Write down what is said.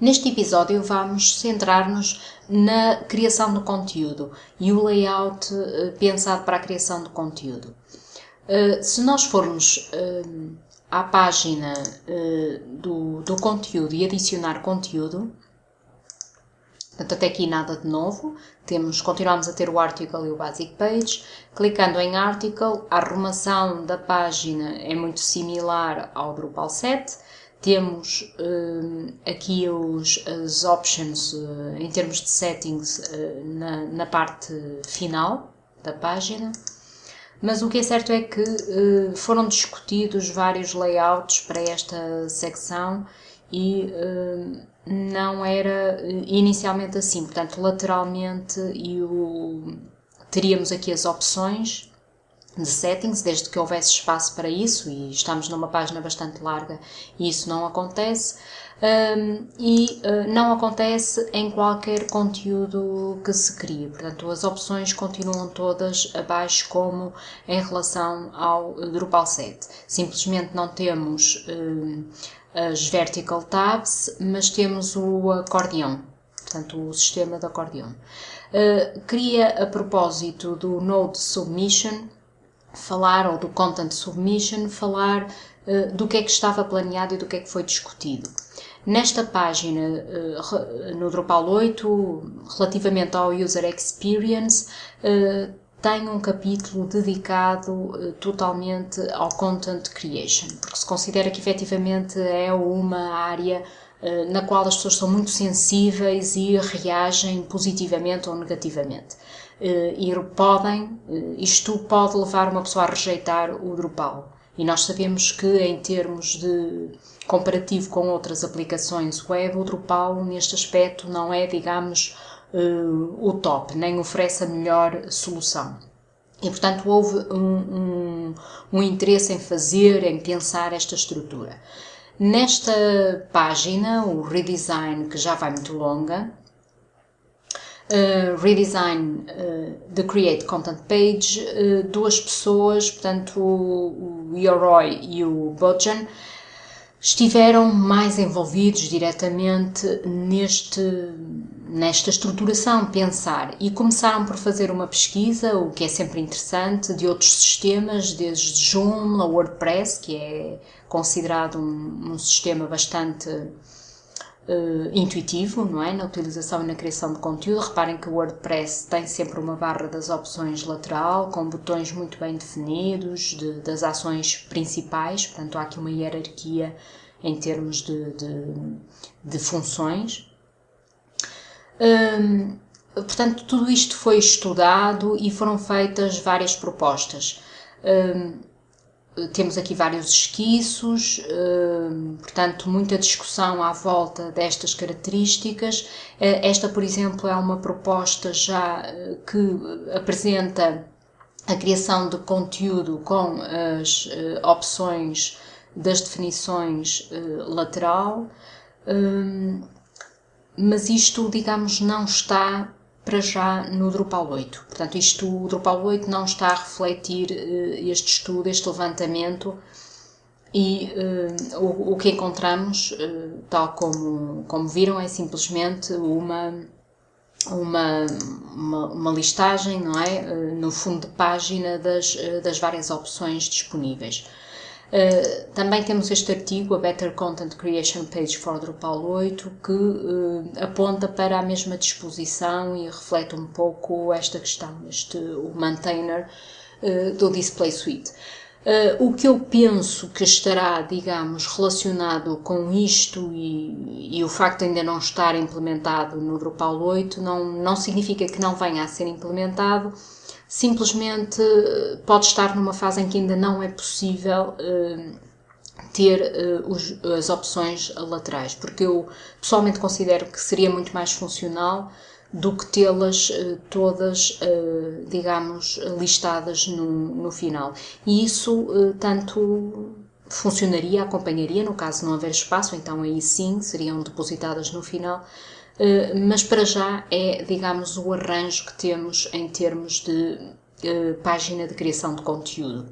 Neste episódio vamos centrar-nos na criação do conteúdo e o layout uh, pensado para a criação do conteúdo. Uh, se nós formos uh, à página do, do conteúdo e adicionar conteúdo, Portanto, até aqui nada de novo. Temos, continuamos a ter o article e o basic page. Clicando em article, a arrumação da página é muito similar ao Drupal 7. Temos uh, aqui os, as options uh, em termos de settings uh, na, na, parte final da página. Mas o que é certo é que foram discutidos vários layouts para esta secção e não era inicialmente assim, portanto, lateralmente e o, teríamos aqui as opções de settings, desde que houvesse espaço para isso, e estamos numa página bastante larga e isso não acontece, um, e uh, não acontece em qualquer conteúdo que se crie. Portanto, as opções continuam todas abaixo como em relação ao Drupal 7. Simplesmente não temos um, as vertical tabs, mas temos o acordeão, portanto o sistema de acordeão. Uh, a propósito do Node Submission, falar, ou do Content Submission, falar uh, do que é que estava planeado e do que é que foi discutido. Nesta página, uh, no Drupal 8, relativamente ao User Experience, tem um capítulo dedicado uh, totalmente ao content creation, porque se considera que efetivamente é uma área uh, na qual as pessoas são muito sensíveis e reagem positivamente ou negativamente. Uh, e podem, isto pode levar uma pessoa a rejeitar o Drupal. E nós sabemos que, em termos de comparativo com outras aplicações web, o Drupal, neste aspecto, não é, digamos, o top, nem oferece a melhor solução. E, portanto, houve um, um, um interesse em fazer, em pensar esta estrutura. Nesta página, o redesign, que já vai muito longa, uh, redesign uh, the create content page, uh, duas pessoas, portanto o, o Yoroi e o Bojan, estiveram mais envolvidos diretamente neste, nesta estruturação, pensar, e começaram por fazer uma pesquisa, o que é sempre interessante, de outros sistemas, desde Joomla, WordPress, que é considerado um, um sistema bastante uh, intuitivo, não é? Na utilização e na criação de conteúdo. Reparem que o WordPress tem sempre uma barra das opções lateral, com botões muito bem definidos, de, das ações principais, portanto há aqui uma hierarquia em termos de, de, de funções. Hum, portanto, tudo isto foi estudado e foram feitas várias propostas. Hum, temos aqui vários esquiços, hum, portanto, muita discussão à volta destas características. Eh, esta, por exemplo, é uma proposta já eh, que apresenta a criação de conteúdo com as eh, opções das definições lateral, mas isto, digamos, não está para já no Drupal 8. Portanto, isto, o Drupal 8 não está a refletir uh, este estudo, este levantamento e uh, o, o, que encontramos, tal como, como viram, é simplesmente uma uma, uma, uma, listagem, não é? No fundo de página das, das várias opções disponíveis. Uh, também temos este artigo, a Better Content Creation Page for Drupal 8, que uh, aponta para a mesma disposição e reflete um pouco esta questão, este, o maintainer uh, do Display Suite. o que eu penso que estará, digamos, relacionado com isto e, e, o facto de ainda não estar implementado no Drupal 8 não, não significa que não venha a ser implementado, simplesmente eh, pode estar numa fase em que ainda não é possível uh, ter uh, os, as opções laterais, porque eu pessoalmente considero que seria muito mais funcional do que tê-las uh, todas, digamos, listadas no, no final. E isso tanto funcionaria, acompanharia, no caso não haver espaço, então aí sim seriam depositadas no final, eh, mas para já é, digamos, o arranjo que temos em termos de uh, página de criação de conteúdo.